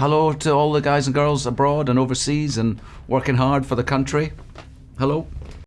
Hello to all the guys and girls abroad and overseas and working hard for the country. Hello.